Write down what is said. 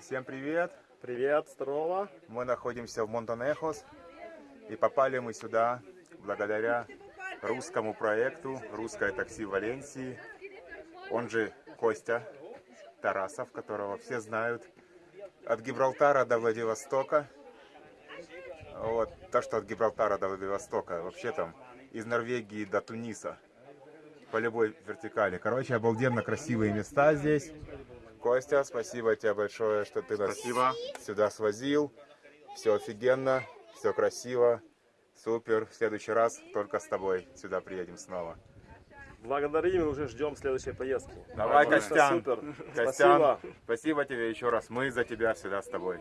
Всем привет! Привет, здорово. Мы находимся в Монтанехос и попали мы сюда благодаря русскому проекту «Русское такси Валенсии», он же Костя Тарасов, которого все знают, от Гибралтара до Владивостока. Вот, то, что от Гибралтара до Владивостока, вообще там из Норвегии до Туниса, по любой вертикали. Короче, обалденно красивые места здесь. Костя, спасибо тебе большое, что ты нас Спасибо. сюда свозил. Все офигенно, все красиво, супер. В следующий раз только с тобой сюда приедем снова. Благодарим и уже ждем следующей поездки. Давай, Костян. Супер. Костян, Спасибо. спасибо тебе еще раз. Мы за тебя всегда с тобой.